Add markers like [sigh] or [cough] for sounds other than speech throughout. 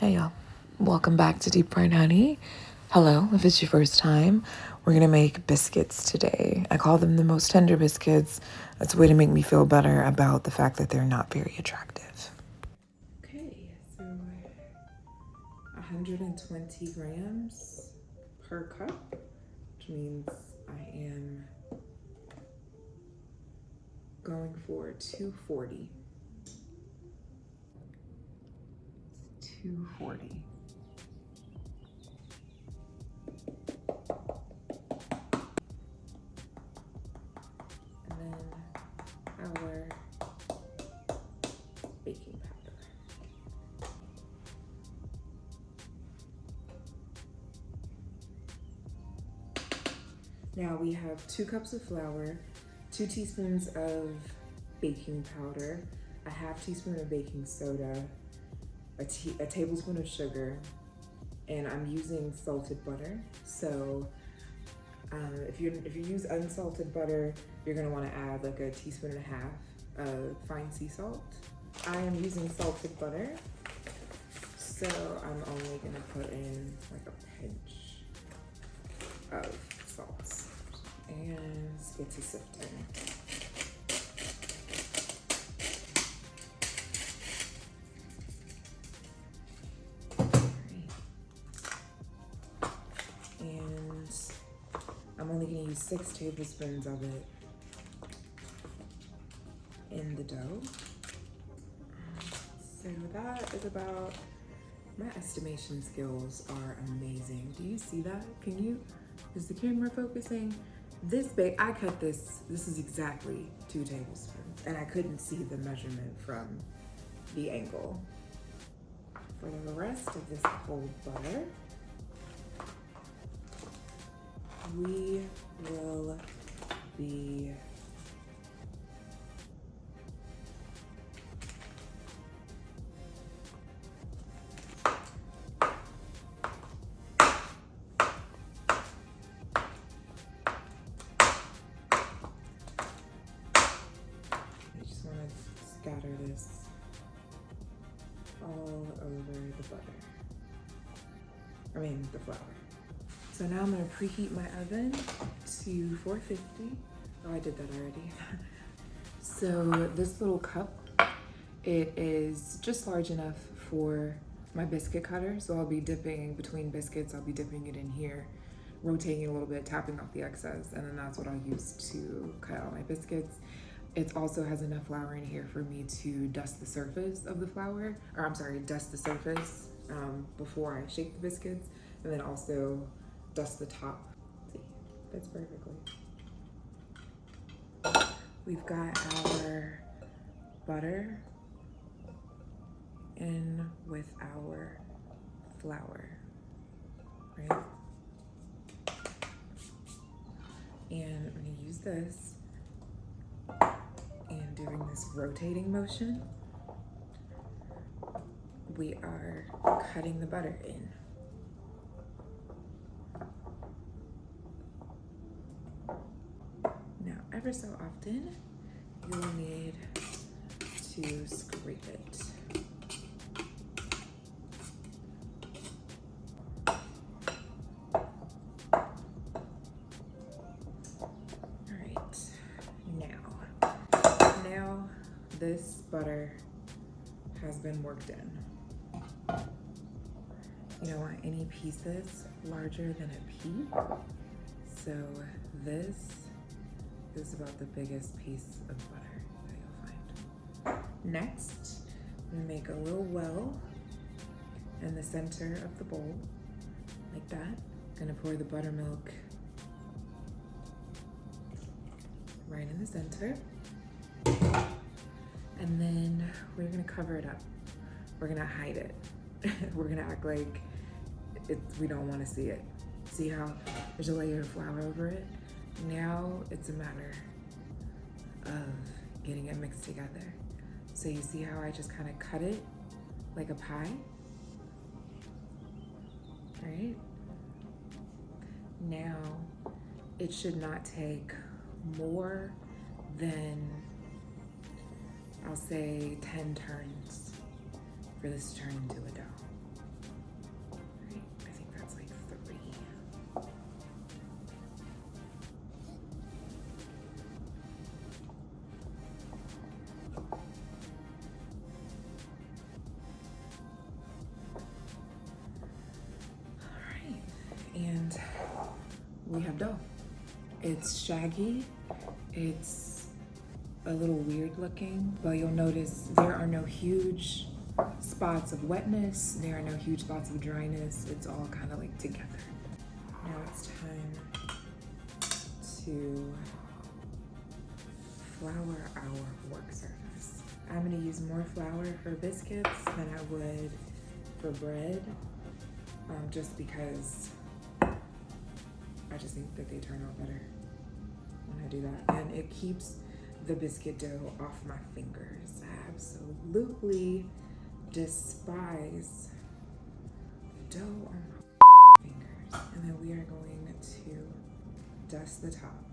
Hey y'all, welcome back to Deep Fried Honey. Hello, if it's your first time, we're gonna make biscuits today. I call them the most tender biscuits. That's a way to make me feel better about the fact that they're not very attractive. Okay, so 120 grams per cup, which means I am going for 240. 240. And then our baking powder. Now we have two cups of flour, two teaspoons of baking powder, a half teaspoon of baking soda, a, a tablespoon of sugar, and I'm using salted butter. So um, if you if you use unsalted butter, you're gonna want to add like a teaspoon and a half of fine sea salt. I am using salted butter, so I'm only gonna put in like a pinch of salt and get to sifting. Six tablespoons of it in the dough. So that is about, my estimation skills are amazing. Do you see that? Can you, is the camera focusing? This big, I cut this, this is exactly two tablespoons and I couldn't see the measurement from the angle. For the rest of this cold butter, we be I just want to scatter this all over the butter. I mean, the flour. So now I'm gonna preheat my oven to 450. Oh, I did that already. [laughs] so this little cup, it is just large enough for my biscuit cutter. So I'll be dipping between biscuits, I'll be dipping it in here, rotating a little bit, tapping off the excess, and then that's what I'll use to cut out my biscuits. It also has enough flour in here for me to dust the surface of the flour, or I'm sorry, dust the surface um, before I shake the biscuits, and then also dust the top. See, fits perfectly. We've got our butter in with our flour, right? And I'm gonna use this and doing this rotating motion, we are cutting the butter in. Ever so often, you'll need to scrape it. Alright, now, now this butter has been worked in. You don't want any pieces larger than a pea. So this is about the biggest piece of butter that you'll find. Next, gonna make a little well in the center of the bowl, like that. I'm Gonna pour the buttermilk right in the center. And then we're gonna cover it up. We're gonna hide it. [laughs] we're gonna act like it, we don't wanna see it. See how there's a layer of flour over it? Now it's a matter of getting it mixed together. So you see how I just kind of cut it like a pie? Right? Now, it should not take more than, I'll say 10 turns for this to turn into a dough. Dough. It's shaggy, it's a little weird looking, but you'll notice there are no huge spots of wetness, there are no huge spots of dryness. It's all kind of like together. Now it's time to flour our work surface. I'm gonna use more flour for biscuits than I would for bread, um, just because I just think that they turn out better when I do that. And it keeps the biscuit dough off my fingers. I absolutely despise dough on my fingers. And then we are going to dust the top.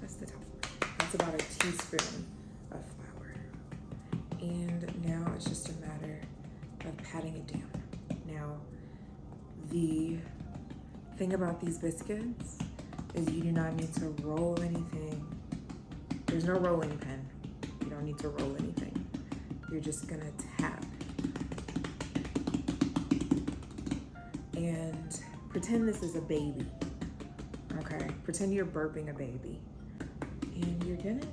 Dust the top. That's about a teaspoon of flour. And now it's just a matter of patting it down. Now, the thing about these biscuits is you do not need to roll anything. There's no rolling pin. You don't need to roll anything. You're just gonna tap. And pretend this is a baby, okay? Pretend you're burping a baby. And you're gonna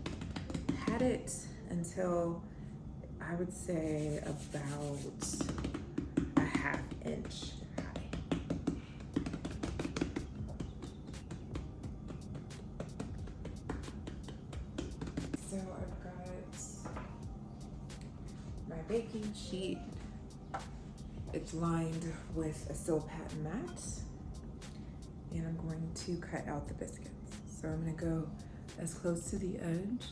pat it until I would say about baking sheet. It's lined with a Silpat mat. And I'm going to cut out the biscuits. So I'm gonna go as close to the edge,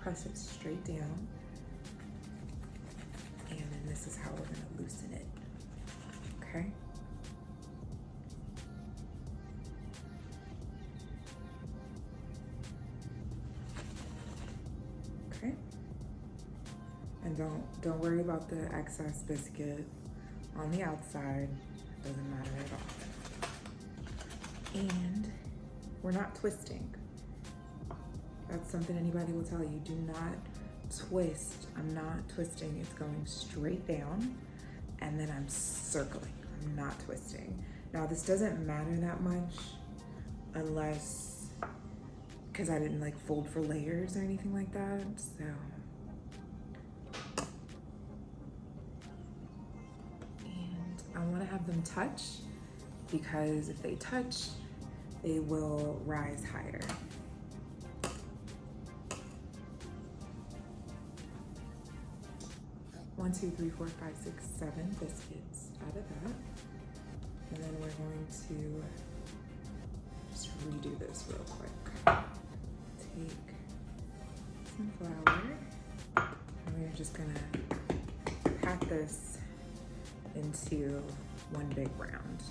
press it straight down, and then this is how we're gonna loosen it, okay? And don't, don't worry about the excess biscuit on the outside. Doesn't matter at all. And we're not twisting. That's something anybody will tell you. Do not twist. I'm not twisting. It's going straight down and then I'm circling. I'm not twisting. Now this doesn't matter that much unless, because I didn't like fold for layers or anything like that. So I want to have them touch because if they touch, they will rise higher. One, two, three, four, five, six, seven biscuits out of that. And then we're going to just redo this real quick. Take some flour and we're just gonna pat this into one big round.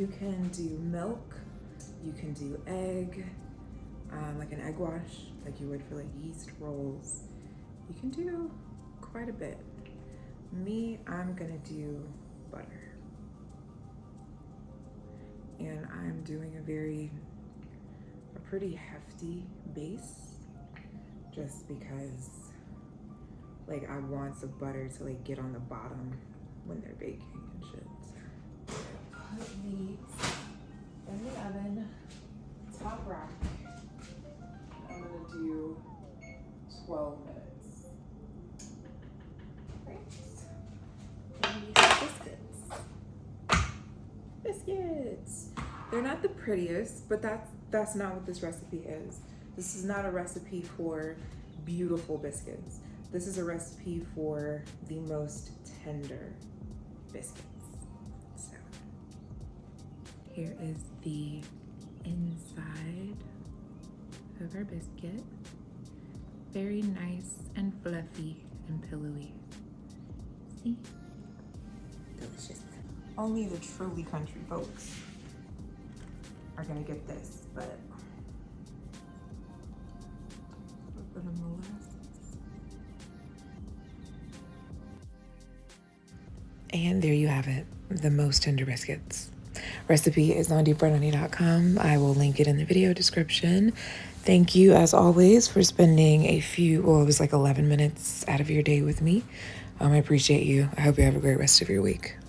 You can do milk, you can do egg, um, like an egg wash, like you would for like yeast rolls. You can do quite a bit. Me, I'm gonna do butter. And I'm doing a very, a pretty hefty base just because like I want some butter to like get on the bottom when they're baking and shit put these in the oven, top rack. I'm gonna do 12 minutes. Great. biscuits. Biscuits. They're not the prettiest, but that's that's not what this recipe is. This is not a recipe for beautiful biscuits. This is a recipe for the most tender biscuits. Here is the inside of our biscuit. Very nice and fluffy and pillowy. See? Delicious. Only the truly country folks are gonna get this, but a little molasses. And there you have it, the most tender biscuits. Recipe is on deepfriedhoney.com. I will link it in the video description. Thank you, as always, for spending a few, well, it was like 11 minutes out of your day with me. Um, I appreciate you. I hope you have a great rest of your week.